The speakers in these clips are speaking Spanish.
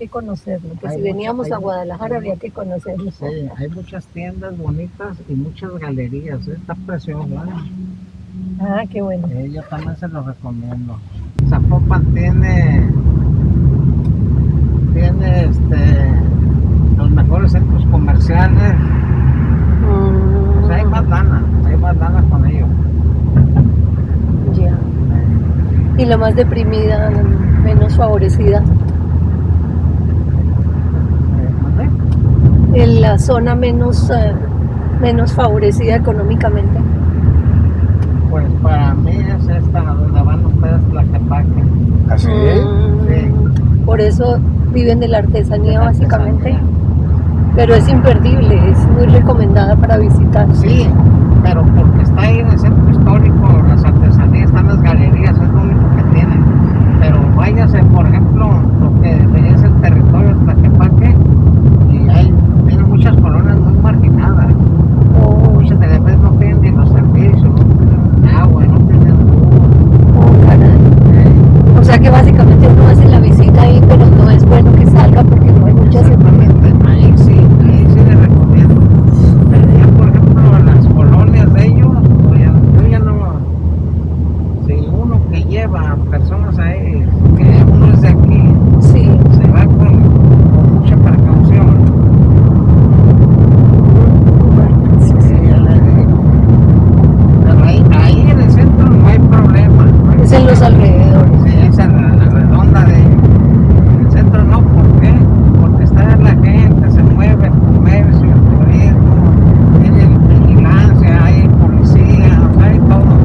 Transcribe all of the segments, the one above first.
que conocerlo, que Hay si veníamos hay a Guadalajara había que conocerlo. Sí, hay muchas tiendas bonitas y muchas galerías. ¿eh? Está precioso. ¿eh? Ah, qué bueno. Yo también se lo recomiendo. Zapopan tiene, tiene este, los mejores centros comerciales. Mm, O sea, hay más lana, hay más lana con ellos. ya. Y la más deprimida, menos favorecida, Eh, ¿mande? En la zona menos, eh, menos favorecida económicamente. Pues para mí es esta, donde van ustedes Tlaquepaque. ¿Así? Mm, Por eso viven de la artesanía De la básicamente. artesanía. Pero es imperdible, es muy recomendada para visitar. Sí, pero porque está ahí en el centro histórico, las artesanías, están las galerías, es lo único que tienen. Pero váyase, por ejemplo, lo que es el territorio de Tlaquepaque, y hay, tiene muchas colonias muy marginadas. Oh, Muchas de las veces no tienen ni los servicios, no tienen agua, no tienen luz. oh, caray. O sea que uno hace la visita ahí, pero no es bueno que salga porque no hay muchas Exactamente, ahí sí, ahí sí les recomiendo. Pero ya, por ejemplo, en las colonias de ellos, pues ya- yo ya no. Si uno que lleva personas ahí, que uno es de aquí, Sí. se va con, con mucha precaución. Sí, sí. Sí, ya le digo. Pero ahí, ahí en el centro no hay problema. no hay Es en los problema. alrededores. Sí, esa es la, la redonda de el centro no, ¿por qué? Porque está la gente, se mueve el comercio, el turismo, tienen vigilancia, hay policía, o sea, hay todo.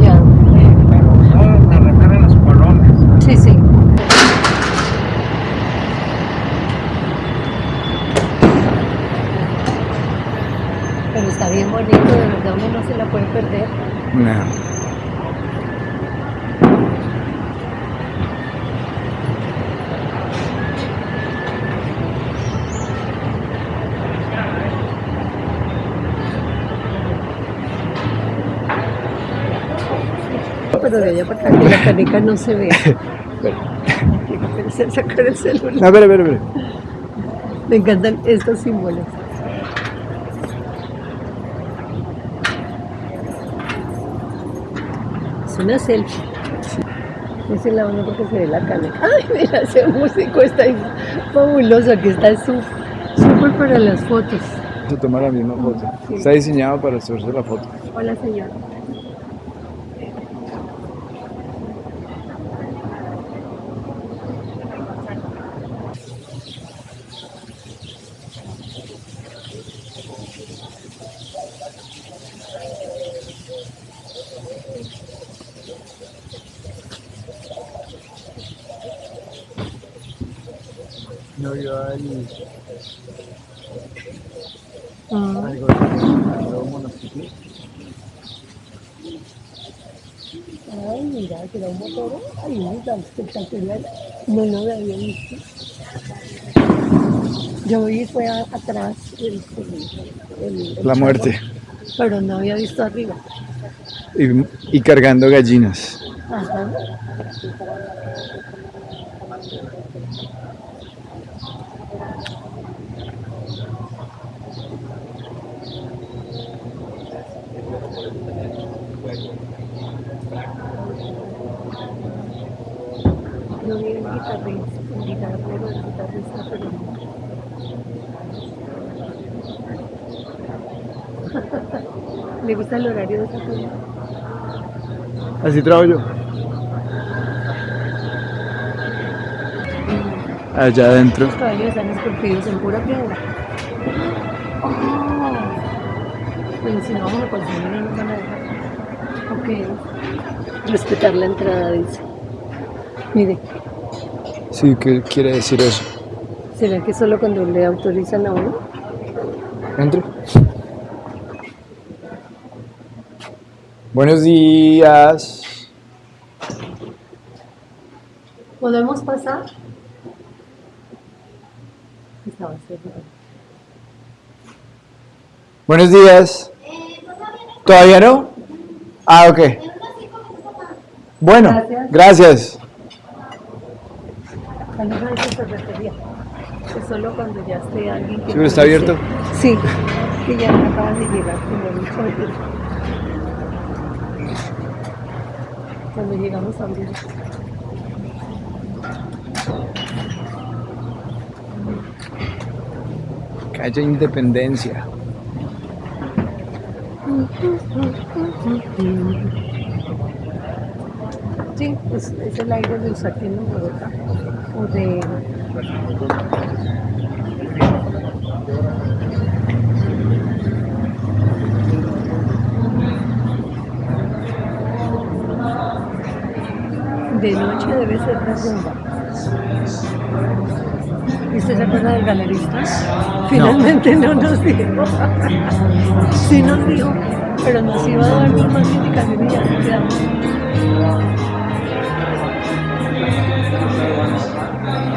Ya. Sí, pero solo me refiero a las colonias. Sí, sí. Pero está bien bonito, de verdad uno no se la puede perder. No. Pero de allá para acá que la caneca no se ve. Se sacar el celular. No, espera, espera, espera. Me encantan estos símbolos. Es una selfie. Ese es la única que se ve la caneca. Ay, mira, ese músico está ahí fabuloso, que está sú- súper para las fotos. Se toma la misma foto. Sí. Está diseñado para hacerse la foto. Hola, señor. No, yo hay Ah, algo de. Ay, mira, que era un motor. Ay, mira, espectacular. No lo había visto. Yo vi fue a- atrás el, el- el- el La muerte. Pero no había visto arriba. Y, y cargando gallinas. Ajá. Yo vi el guitarrista, el guitarrero, el guitarrista, pero no. ¿Le gusta el horario de esa película? Así trabajo yo. Allá adentro. Los caballos están esculpidos en pura piedra. Oh. Pero si no vamos a consumir, no nos van a dejar. Ok. Respetar la entrada, dice. Mire, Sí, ¿qué quiere decir eso? ¿será que solo cuando le autorizan a uno? Entre. Buenos días. ¿Podemos pasar? Buenos días. ¿Todavía no? Ah, ok. Bueno, Gracias. gracias. Solo cuando ya esté alguien que... ¿Seguro está abierto? Sí, que ya acaban de llegar como mucho antes. Cuando llegamos a abrir. Calle Independencia. Sí, es, es el aire del saquín en Bogotá. O de... De noche debe ser de rumba. ¿Y usted se acuerda del galerista? Finalmente no, nos dijo. sí nos dijo, pero nos iba a dar más indicaciones y ya quedamos.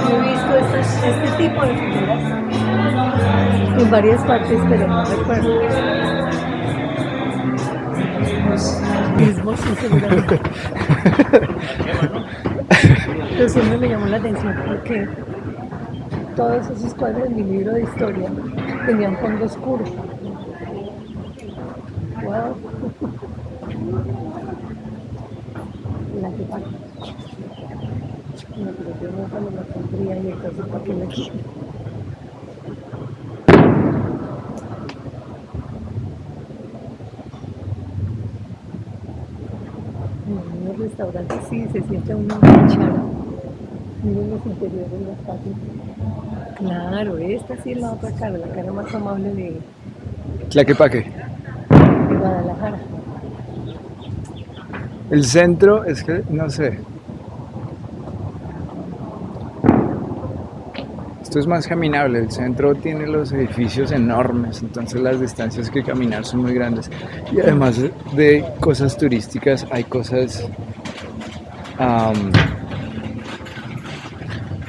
He visto este, este tipo de figuras en varias partes, pero no recuerdo. Mismo, sí, seguramente. Pero siempre me llamó la atención porque todos esos cuadros en mi libro de historia tenían fondo oscuro. Wow. La que. No, pero yo no cuando la pondría y entonces para qué la quiero. En sí se siente uno cuchara. Miren los interiores de las patios. Claro, esta sí es la otra cara, la cara más amable de, Tlaquepaque. de Guadalajara. El centro es que, no sé. Esto es más caminable. El centro tiene los edificios enormes, entonces las distancias que caminar son muy grandes. Y además de- cosas turísticas, hay cosas.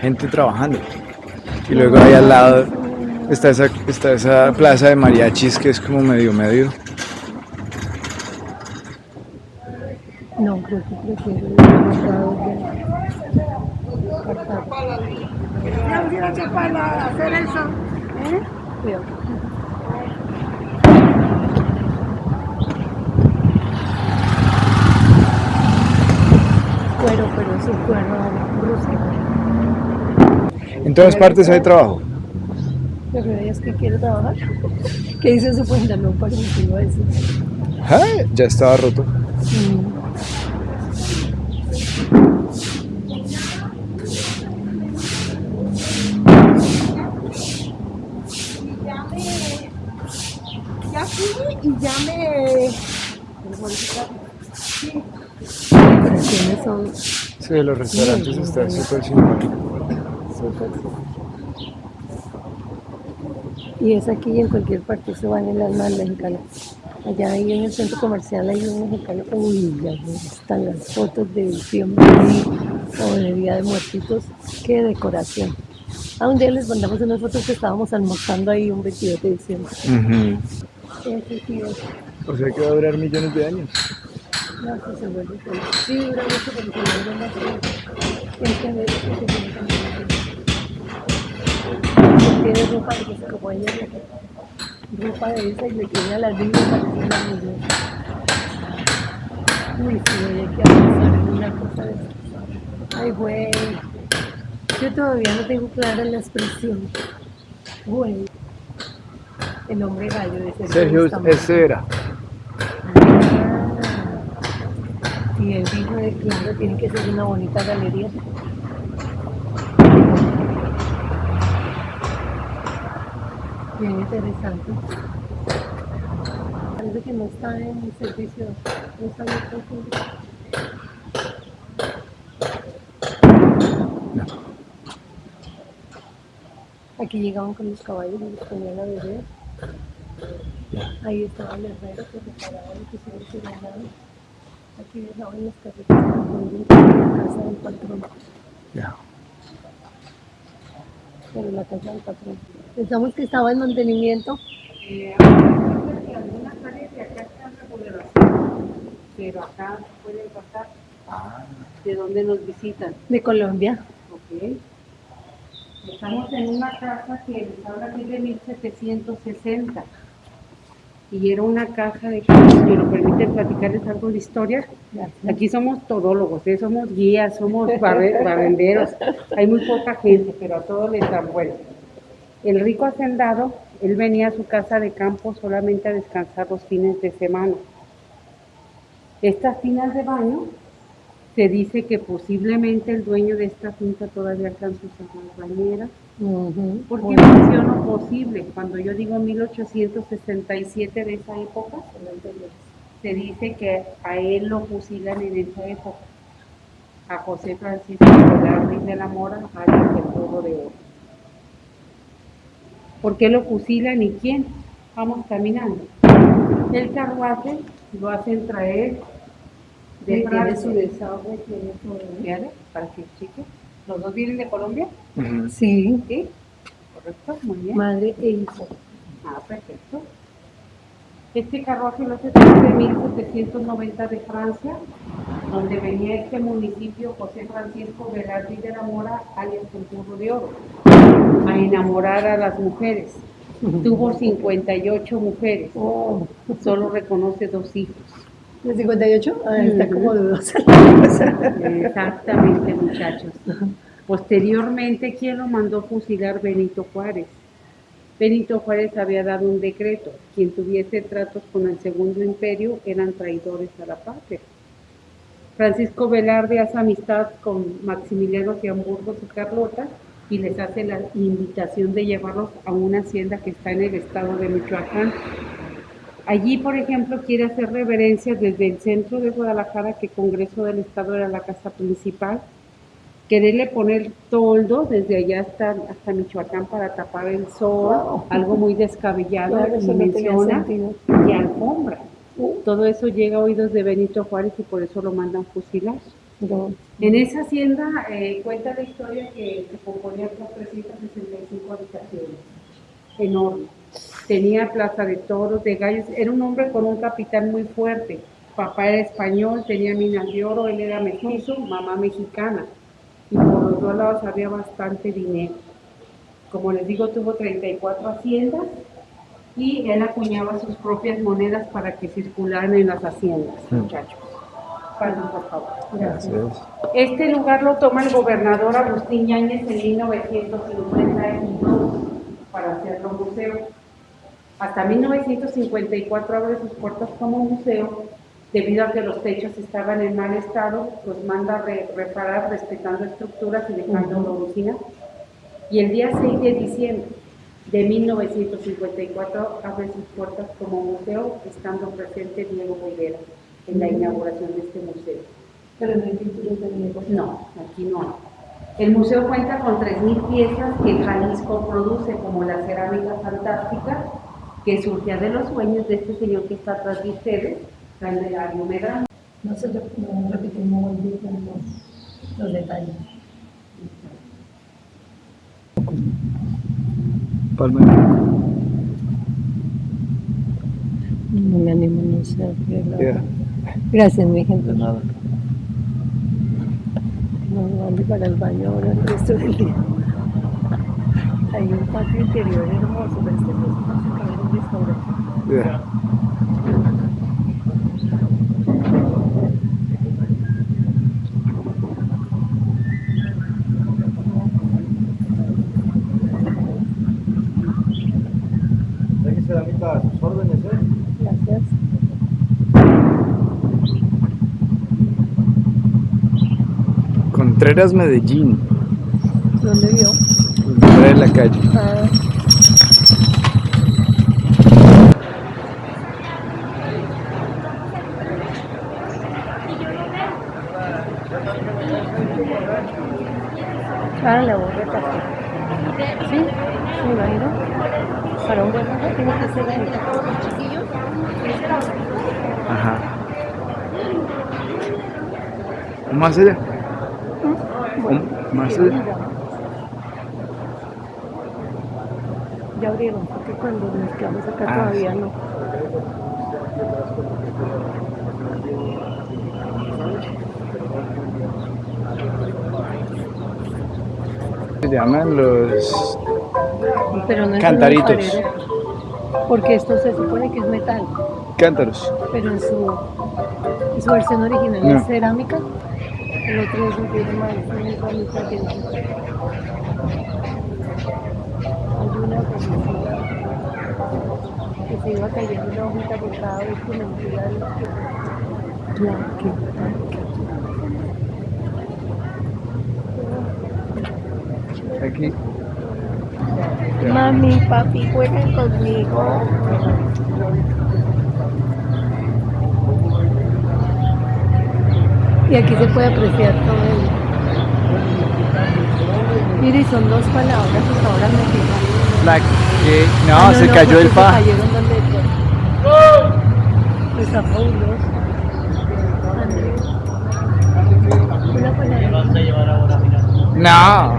Gente trabajando. Y luego ahí al lado está esa, está esa plaza de mariachis que es como medio medio. No, creo que prefiero para hacer eso. ¿eh? Cuero, pero es un cuero. En todas partes hay trabajo. ¿Lo que es que quiere trabajar? ¿Qué dice su pantalón parecido a eso? Ay, Ya estaba roto. Mm. Ya fui y ya me. Sí, de los restaurantes está súper simpático. Y es aquí y en cualquier parte se van en las más mexicanas. Allá ahí en el centro comercial hay un mexicano. Uy, ya están las fotos de diciembre o de Día de Muertitos. Qué decoración. A un día les mandamos unas fotos que estábamos almorzando ahí un 22 de diciembre. Ese sí es. O sea que va a durar millones de años. No, sí se vuelve. Sí, dura mucho, pero se vuelve más que ver que se vuelve. Tiene ropa de que se como ella le- ropa de esa y le tiene a las niñas para que las niñas. Uy, sí, oye, hay que avanzar en una cosa de esas. Ay, güey. Yo todavía no tengo clara la expresión. Güey. El hombre gallo de ese Sergio, ese era. Y él dijo de claro, tiene que ser una bonita galería. Bien interesante. Parece que no está en servicio, no está al público. Aquí llegaban con los caballos y los ponían a beber. Ahí estaba el herrero que reparaba lo que se dando. Aquí dejaban las carretas a la casa del patrón. Ya. Pero la casa del patrón. Pensamos que estaba en mantenimiento. Eh, algunas áreas de acá están remodelación, pero acá pueden pasar. ¿De dónde nos visitan? De Colombia. Ok. Estamos en una casa que habla aquí de 1760 y era una caja de si me lo permiten platicarles algo de historia. Aquí somos todólogos, ¿eh? somos guías, somos barre- barrenderos. Hay muy poca gente, pero a todos les dan bueno. El rico hacendado, él venía a su casa de campo solamente a descansar los fines de semana. Estas tinas de baño, se dice que posiblemente el dueño de esta finca todavía alcanzó esas bañeras. Ujú. ¿Por qué menciono posible? Cuando yo digo 1867 de esa época, se dice que a él lo fusilan en esa época. A José Francisco Velarde de la Mora, alias el Burro de Oro. ¿Por qué lo fusilan y quién? Vamos caminando. El carruaje lo hacen traer de Sí, tiene Francia. su desagüe, tiene. Fíjate, Para que cheque. ¿Los dos vienen de Colombia? Sí, Sí. Correcto, muy bien. madre e hijo. Ah, perfecto. Este carruaje lo hace de 1790 de Francia, donde venía este municipio José Francisco Velarde de la Mora, alias el Burro de Oro, a enamorar a las mujeres. Tuvo 58 mujeres, Oh, solo reconoce dos hijos. ¿De 58? Ah, está Ujú. como dudosa. Exactamente, muchachos. Posteriormente, ¿quién lo mandó fusilar? Benito Juárez. Benito Juárez había dado un decreto. Quien tuviese tratos con el Segundo Imperio eran traidores a la patria. Francisco Velarde hace amistad con Maximiliano de Hamburgo y Carlota y les hace la invitación de llevarlos a una hacienda que está en el estado de Michoacán. Allí, por ejemplo, quiere hacer reverencias desde el centro de Guadalajara, que Congreso del Estado era la casa principal, quererle poner toldo desde allá hasta, hasta Michoacán para tapar el sol, Wow. algo muy descabellado, Claro, no menciona, y alfombra. Todo eso llega a oídos de Benito Juárez y por eso lo mandan fusilar. No. En esa hacienda eh, cuenta la historia que se componía con 365 habitaciones, enorme. Tenía plaza de toros, de gallos, era un hombre con un capital muy fuerte. Papá era español, tenía minas de oro, él era mestizo, mamá mexicana. Y por los dos lados había bastante dinero. Como les digo, tuvo 34 haciendas y él acuñaba sus propias monedas para que circularan en las haciendas, Mm. muchachos. Pasen, por favor. Gracias. Este lugar lo toma el gobernador Agustín Yáñez en 1952 para hacerlo museo. Hasta 1954 abre sus puertas como museo, debido a que los techos estaban en mal estado, los manda a re- reparar respetando estructuras y dejando la original. Y el día 6 de diciembre de 1954 abre sus puertas como museo, estando presente Diego Rivera en la inauguración de este museo. Pero no hay pinturas de Diego. No, aquí no. El museo cuenta con 3.000 piezas que Jalisco produce, como la cerámica fantástica, que surgía de los sueños de este señor que está atrás de ustedes, Candelario Medrano. No se rep- no repetimos muy bien los, los detalles. Palma. No me animo, no sé. Ya, Gracias, mi gente. de nada. No ande para el baño ahora el resto del día. Hay un patio interior hermoso, pero este no es más que un restaurante. A sus órdenes, ¿eh? Gracias. Contreras, Medellín. ¿Dónde vio? De la calle. Ah, Ah, la borra café. Sí, me imagino. Para un buen tiene que ser ahí. Ajá. ¿O más allá? ¿O más allá? mira. Ya abrieron, porque cuando nos quedamos acá Ah, todavía sí. no. llaman? Los Pero no Cantaritos. Porque esto se supone que es metal, cántaros. pero en su, en su versión original No. es cerámica. El otro es un cerámica que no. Hay una publicidad que se iba cayendo una hojita por cada vez que me metía el Aquí. Mami, papi, juegan conmigo. Y aquí se puede apreciar todo el... Mire, son dos palabras ahora me fijan. La que... No, Ah, se cayó el fa. Se cayeron las letras. Está fabuloso. Andrés. Una palabra. No.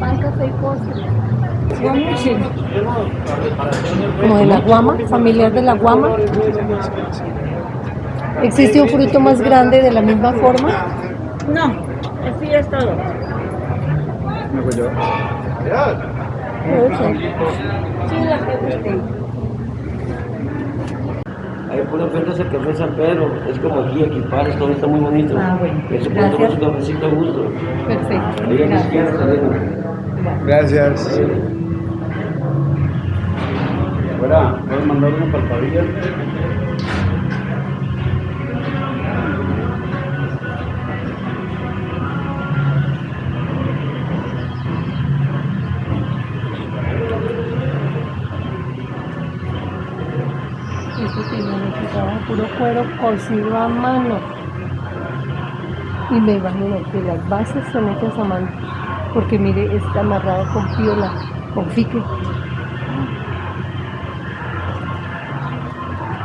Pan, café y postre. Guamuche. Como de la guama, familiar de la guama. ¿Existe un fruto más grande de la misma forma? No, así ya es todo. Sí, la que Hay pura oferta el café San Pedro, es como aquí, equipares, todo está muy bonito. Ah, bueno. Se puede tomar su cafecito a gusto. Perfecto. Ahí a la Gracias. izquierda saliendo. Gracias. Fuera, ¿puedes mandar una palpadilla? Eso que yo necesitaba puro cuero cocido a mano. Y me imagino que las bases son hechas a mano. Porque mire, está amarrado con piola, con fique.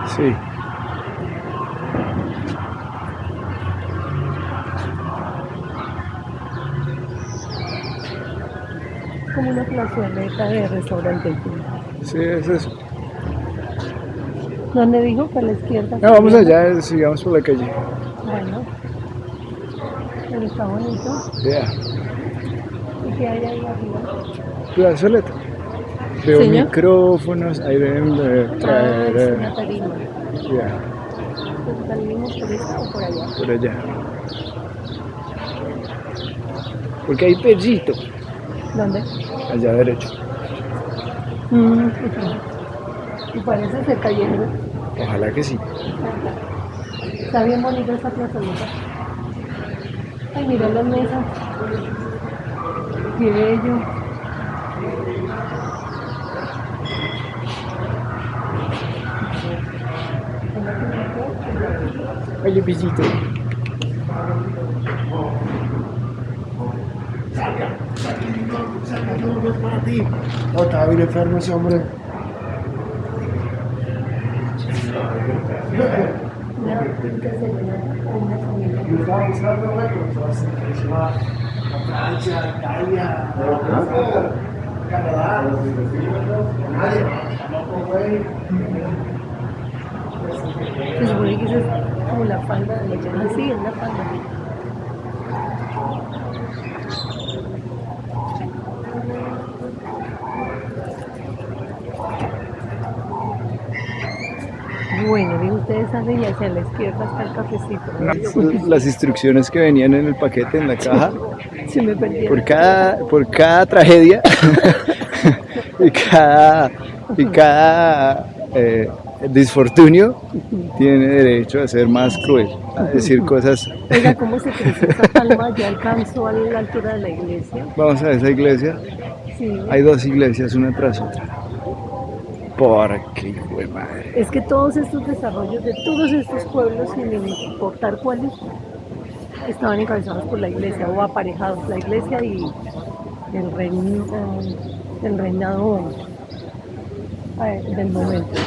Sí. como una plazoleta de restaurante. Sí, es eso. ¿Dónde dijo? ¿Para la izquierda? No, vamos allá, sigamos por la calle. Bueno. Pero está bonito. Ya. ¿Y qué hay ahí arriba? Plazoleta. Veo Señor. micrófonos, ahí deben de Ah, es traer. una tarima. Ya, salimos por esta o por allá. por allá. Porque hay perrito. ¿Dónde? Allá derecho. Mm, y parece ser cayendo. Ojalá que sí. Está bien bonita esta plazoleta. Ay, mira las mesas. Qué bello. Oye, pisito. No, estaba bien enfermo ese hombre. Buscando, güey, pero se que como la falda de la llama. Sí, es la falda. Bueno, y ustedes salen y hacia la izquierda está el cafecito. Las instrucciones que venían en el paquete, en la caja, Se me por cada, por cada tragedia y cada, y cada eh, disfortunio tiene derecho a ser más cruel, a decir cosas. Oiga, ¿cómo se creció esa palma? ¿Ya alcanzó a la altura de la iglesia? Vamos a esa iglesia. Sí. Hay dos iglesias, una tras otra. Porque, hijo de madre. Es que todos estos desarrollos de todos estos pueblos, sin importar cuáles, estaban encabezados por la iglesia o aparejados la iglesia y el, reino, el reinado eh, del momento.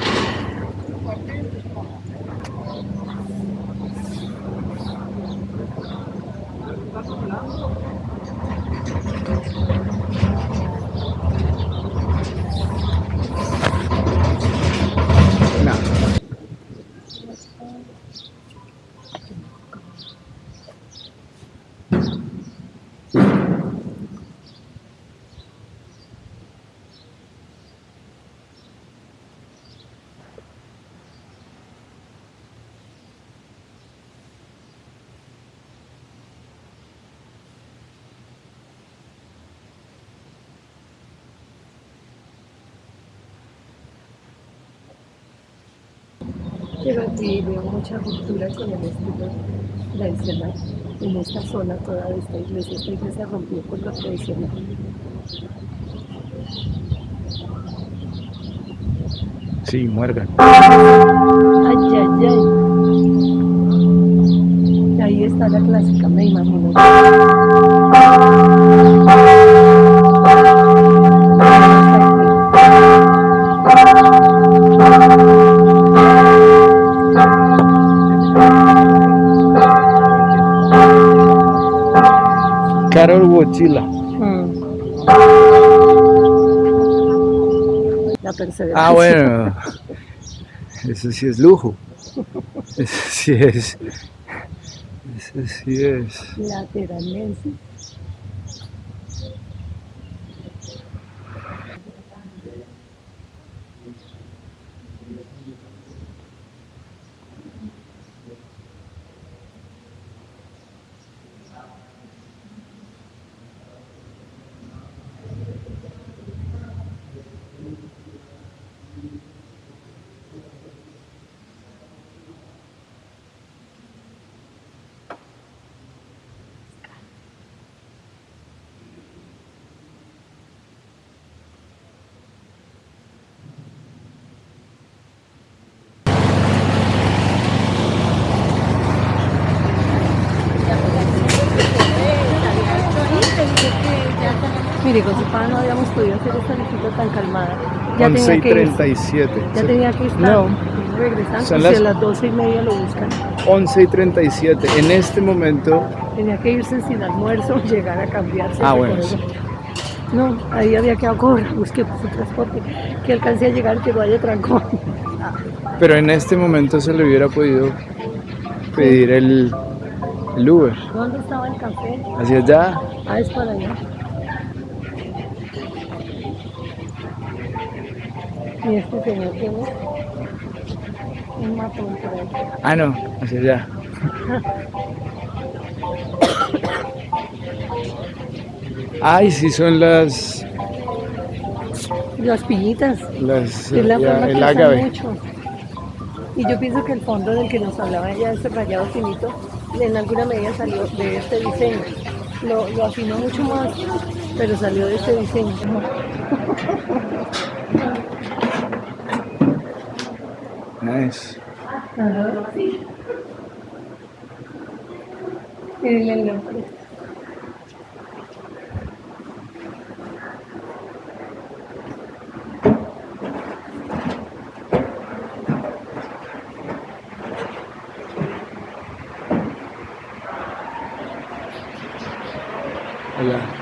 Y veo mucha ruptura con el estilo tradicional en esta zona toda de esta iglesia. Esta iglesia rompió con lo tradicional. Sí, muergan. Ay, ay, ay. Ahí está la clásica, me imagino. Carol Wojtyla. Mm. La perseverancia. Ah, bueno. Eso sí es lujo. Eso sí es. Eso sí es. Lateralmente. Mire, con su padre no habíamos podido hacer esta visita tan calmada. Ya 11 tenía y que irse. 37. Ya tenía que estar No. regresando. Son las- a las 12 y media lo buscan. 11 y 37. En este momento. Tenía que irse sin almuerzo, llegar a cambiarse. Ah, bueno, sí. No, ahí había que correr, busqué su transporte, que alcancé a llegar, que no haya trancón. Pero en este momento se le hubiera podido pedir el, el Uber. ¿Dónde estaba el café? Hacia allá. Ah, es para allá. Y este señor tiene un matón por ahí. Ah, no, hacia allá. Ay, sí, son las. Las piñitas, las es la ya, forma que el usan ágave. mucho. Y yo pienso que el fondo del que nos hablaba ella, ese rayado finito, en alguna medida salió de este diseño. Lo, lo afinó mucho más, pero salió de este diseño. Nice. Ajá. Miren el nombre. Allá.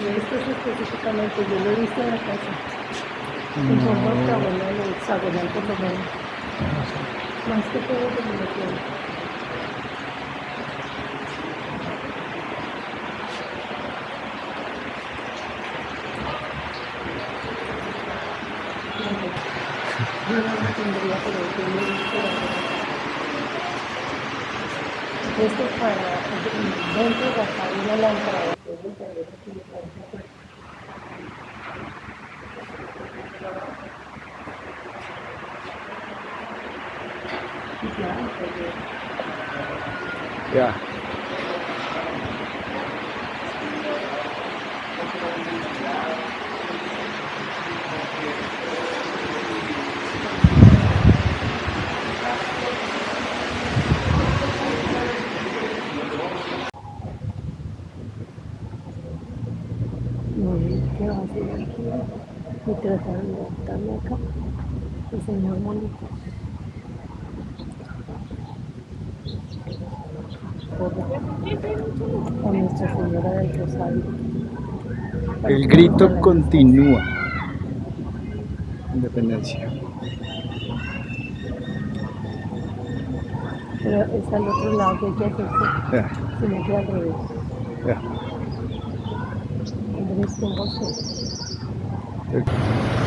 Y esto es específicamente, yo lo he visto en la casa. En forma octagonal o hexagonal por lo menos. Más que todo como lo tiene. Yo no lo tendría, pero yo lo he visto. la. Esto es para dentro de acá hay una lámpara. Entonces, a ver aquí le parece fuerte. Y ya, pues, ya. Qué a. Y tratar de adaptarme acá. El señor Molito. A Nuestra Señora del Rosario. El grito continúa. Independencia. Pero es al otro lado que hay que hacerse, Ya, sino que al revés. ya. Andrés con. Ok.